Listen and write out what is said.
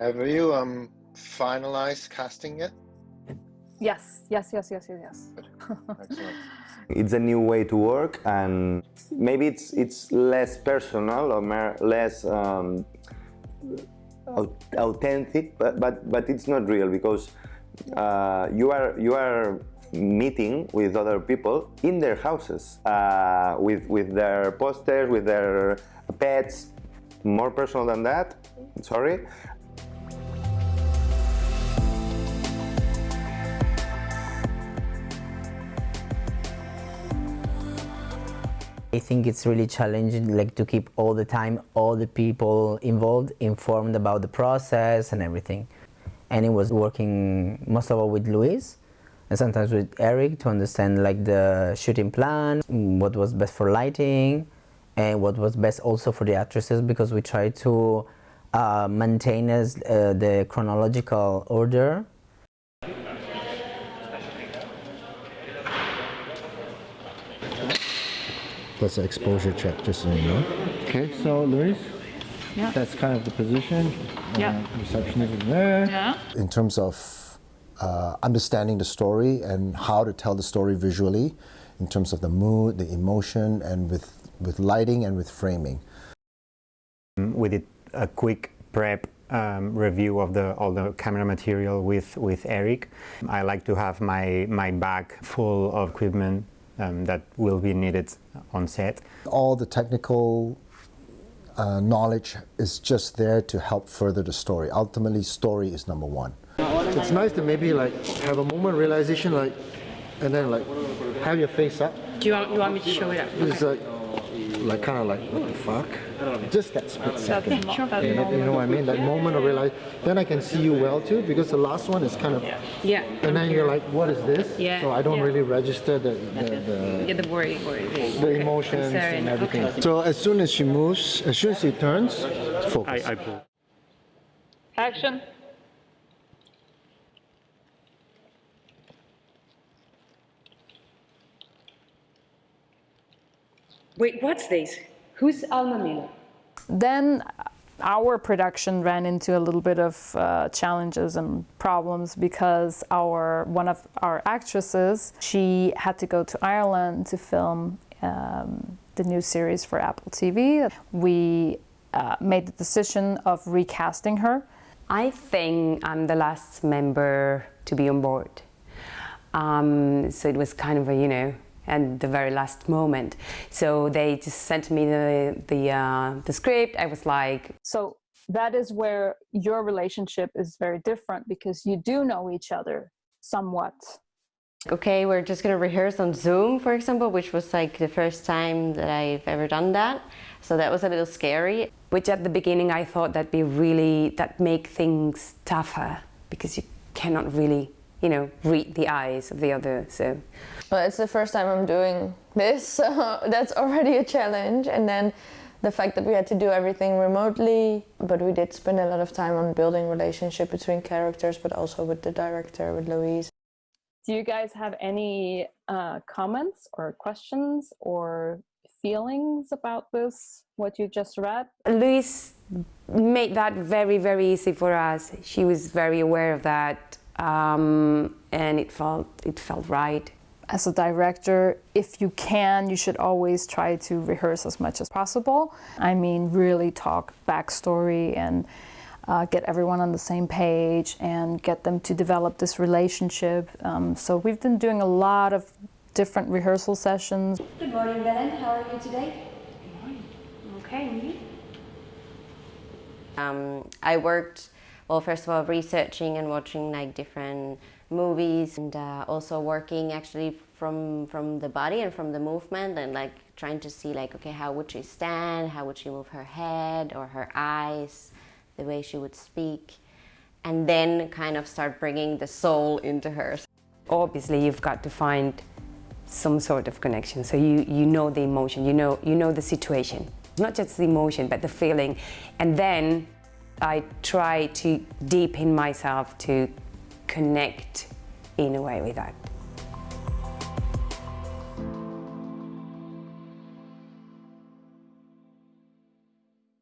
Have you um finalized casting yet? Yes, yes, yes, yes, yes, yes. It's a new way to work, and maybe it's it's less personal or more, less um, authentic, but, but but it's not real because uh, you are you are meeting with other people in their houses uh, with with their posters, with their pets. More personal than that. Sorry, I think it's really challenging like to keep all the time all the people involved informed about the process and everything. And it was working most of all with Luis and sometimes with Eric to understand like the shooting plan, what was best for lighting and what was best also for the actresses because we try to uh, maintain as, uh, the chronological order That's an exposure check, just so you know. Okay, so Luis, Yeah. that's kind of the position. Yeah. Uh, receptionist is there. Yeah. in terms of uh, understanding the story and how to tell the story visually, in terms of the mood, the emotion, and with, with lighting and with framing. We did a quick prep um, review of the all the camera material with with Eric. I like to have my my bag full of equipment um, that will be needed on set. All the technical uh, knowledge is just there to help further the story. Ultimately, story is number one. It's nice to maybe like have a moment realization, like, and then like have your face up. Do you want, you want me to show it up? It's like, like kind of like what the fuck? Just that split second. You know, you know what I mean? That moment of realize. Then I can see you well too, because the last one is kind of. Yeah. And then you're like, what is this? Yeah, So I don't yeah. really register the the, the, Yeah, the worry, worry. The, the emotions concern. and everything. Okay. So as soon as she moves, as soon as she turns, focus. I, I pull. Action. Wait, what's this? Who's Alma Miller? Then our production ran into a little bit of uh, challenges and problems because our one of our actresses she had to go to Ireland to film um, the new series for Apple TV. We uh, made the decision of recasting her. I think I'm the last member to be on board. Um, so it was kind of a, you know, at the very last moment. So they just sent me the the, uh, the script. I was like, So that is where your relationship is very different because you do know each other somewhat. Okay, we're just gonna rehearse on Zoom, for example, which was like the first time that I've ever done that. So that was a little scary. which at the beginning I thought that'd be really that make things tougher because you cannot really, you know, read the eyes of the other. So Well, it's the first time I'm doing this, so that's already a challenge. And then the fact that we had to do everything remotely, but we did spend a lot of time on building relationship between characters, but also with the director, with Louise. Do you guys have any uh, comments or questions or feelings about this, what you just read? Louise made that very, very easy for us. She was very aware of that, um, and it felt it felt right. As a director, if you can, you should always try to rehearse as much as possible. I mean, really talk backstory and uh, get everyone on the same page and get them to develop this relationship. Um, so we've been doing a lot of different rehearsal sessions. Good morning, Belen. How are you today? Good morning. Okay. and? Um, I worked, well, first of all, researching and watching like different movies and uh, also working actually from from the body and from the movement and like trying to see like okay how would she stand? How would she move her head or her eyes the way she would speak? And then kind of start bringing the soul into her. Obviously, you've got to find some sort of connection. So you you know the emotion, you know you know the situation, not just the emotion, but the feeling, and then I try to deepen myself to connect in a way with that.